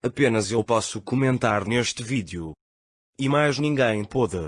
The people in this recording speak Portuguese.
Apenas eu posso comentar neste vídeo. E mais ninguém pôde.